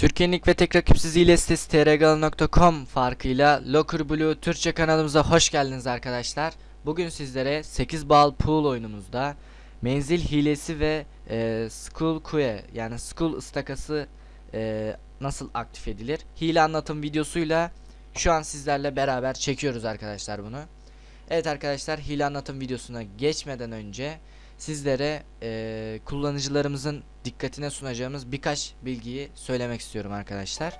Türkiye'nin ilk ve tek rakipsiz hile sitesi trgal.com farkıyla Locker Blue Türkçe kanalımıza hoş geldiniz arkadaşlar. Bugün sizlere 8 bal pool oyunumuzda menzil hilesi ve e, school queue yani school ıstakası e, nasıl aktif edilir? Hile anlatım videosuyla şu an sizlerle beraber çekiyoruz arkadaşlar bunu. Evet arkadaşlar hile anlatım videosuna geçmeden önce sizlere e, kullanıcılarımızın dikkatine sunacağımız birkaç bilgiyi söylemek istiyorum arkadaşlar.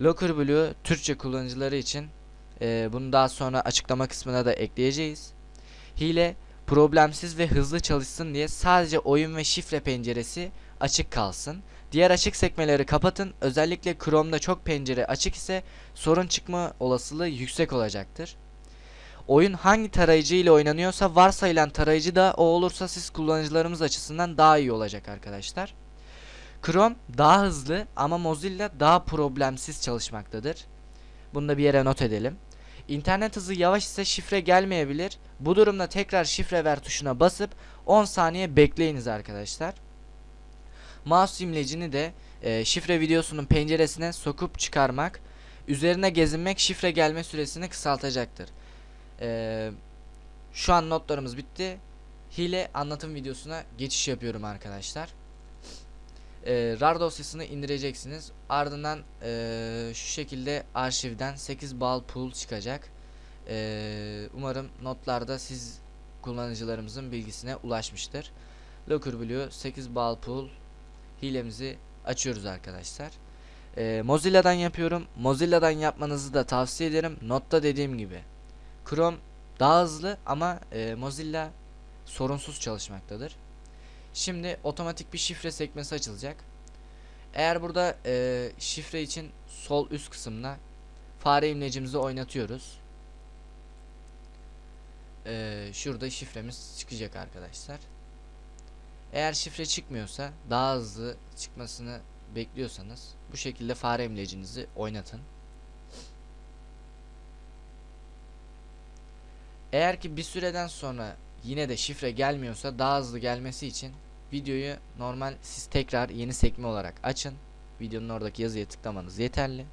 Locker Blue Türkçe kullanıcıları için e, bunu daha sonra açıklama kısmına da ekleyeceğiz. Hile problemsiz ve hızlı çalışsın diye sadece oyun ve şifre penceresi açık kalsın. Diğer açık sekmeleri kapatın. Özellikle Chrome'da çok pencere açık ise sorun çıkma olasılığı yüksek olacaktır. Oyun hangi tarayıcı ile oynanıyorsa varsayılan tarayıcı da o olursa siz kullanıcılarımız açısından daha iyi olacak arkadaşlar. Chrome daha hızlı ama Mozilla daha problemsiz çalışmaktadır. Bunu da bir yere not edelim. İnternet hızı yavaş ise şifre gelmeyebilir. Bu durumda tekrar şifre ver tuşuna basıp 10 saniye bekleyiniz arkadaşlar. Mouse imlecini de e, şifre videosunun penceresine sokup çıkarmak, üzerine gezinmek şifre gelme süresini kısaltacaktır. E, şu an notlarımız bitti. Hile anlatım videosuna geçiş yapıyorum arkadaşlar. E, RAR dosyasını indireceksiniz. Ardından e, şu şekilde arşivden 8 bal pool çıkacak. E, umarım notlarda siz kullanıcılarımızın bilgisine ulaşmıştır. Locker Blue 8 bal pool hilemizi açıyoruz arkadaşlar. Ee, Mozilla'dan yapıyorum. Mozilla'dan yapmanızı da tavsiye ederim. Notta dediğim gibi. Chrome daha hızlı ama e, Mozilla sorunsuz çalışmaktadır. Şimdi otomatik bir şifre sekmesi açılacak. Eğer burada e, şifre için sol üst kısımda fare imlecimizi oynatıyoruz. E, şurada şifremiz çıkacak arkadaşlar. Eğer şifre çıkmıyorsa daha hızlı çıkmasını bekliyorsanız bu şekilde fare imlecinizi oynatın. Eğer ki bir süreden sonra yine de şifre gelmiyorsa daha hızlı gelmesi için videoyu normal siz tekrar yeni sekme olarak açın. Videonun oradaki yazıya tıklamanız yeterli.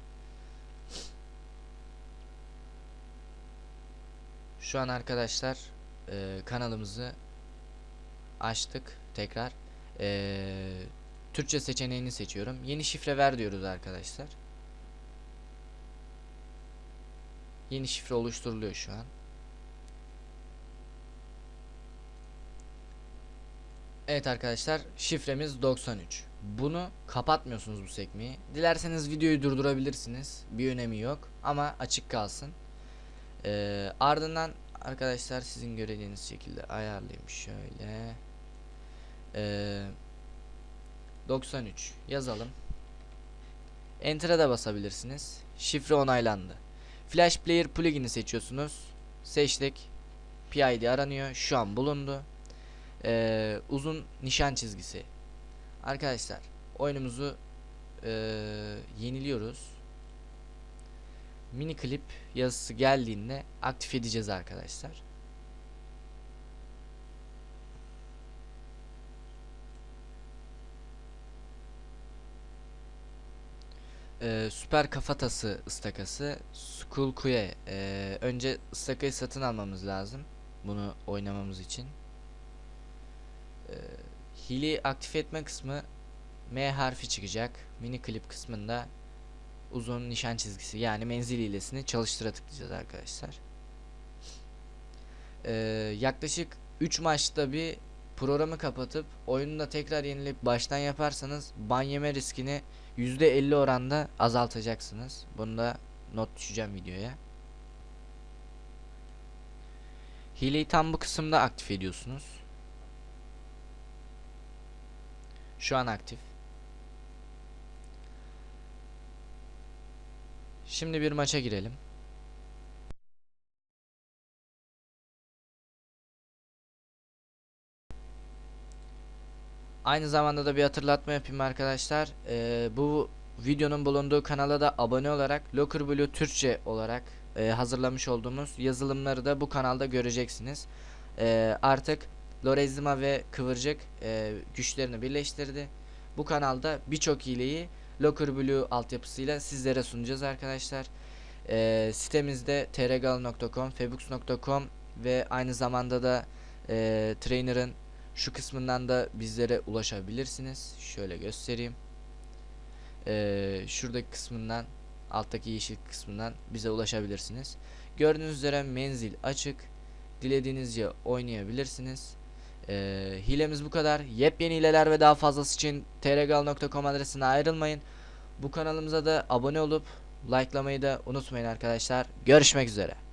Şu an arkadaşlar e, kanalımızı açtık tekrar. Ee, Türkçe seçeneğini seçiyorum. Yeni şifre ver diyoruz arkadaşlar. Yeni şifre oluşturuluyor şu an. Evet arkadaşlar şifremiz 93 bunu kapatmıyorsunuz bu sekmeyi. Dilerseniz videoyu durdurabilirsiniz. Bir önemi yok ama açık kalsın. Ee, ardından arkadaşlar sizin göreceğiniz şekilde ayarlayayım şöyle ee, 93 yazalım. Enter'a da basabilirsiniz. Şifre onaylandı. Flash Player plugin'i seçiyorsunuz. Seçtik. PID aranıyor. Şu an bulundu. Ee, uzun nişan çizgisi. Arkadaşlar oyunumuzu e, yeniliyoruz. Mini klip yazısı geldiğinde aktif edeceğiz arkadaşlar. Ee, süper kafatası ıstakası Skull Kuye ee, önce ıstakayı satın almamız lazım bunu oynamamız için ee, hili aktif etme kısmı M harfi çıkacak mini klip kısmında uzun nişan çizgisi yani menzil hilesini çalıştıra tıklayacağız arkadaşlar. Ee, yaklaşık 3 maçta bir programı kapatıp oyunu da tekrar yenilip baştan yaparsanız ban yeme riskini %50 oranda azaltacaksınız. Bunu da not düşeceğim videoya. Hileyi tam bu kısımda aktif ediyorsunuz. Şu an aktif. Şimdi bir maça girelim. Aynı zamanda da bir hatırlatma yapayım arkadaşlar. Ee, bu videonun bulunduğu kanala da abone olarak Locker Blue Türkçe olarak e, hazırlamış olduğumuz yazılımları da bu kanalda göreceksiniz. E, artık Lorizma ve Kıvırcık e, güçlerini birleştirdi. Bu kanalda birçok hileyi Locker Blue altyapısıyla sizlere sunacağız arkadaşlar. E, sitemizde trgal.com, febux.com ve aynı zamanda da e, Trainer'ın şu kısmından da bizlere ulaşabilirsiniz. Şöyle göstereyim. E, şuradaki kısmından alttaki yeşil kısmından bize ulaşabilirsiniz. Gördüğünüz üzere menzil açık. Dilediğinizce oynayabilirsiniz. Ee, hilemiz bu kadar. Yepyeni hileler ve daha fazlası için trgal.com adresine ayrılmayın. Bu kanalımıza da abone olup likelamayı da unutmayın arkadaşlar. Görüşmek üzere.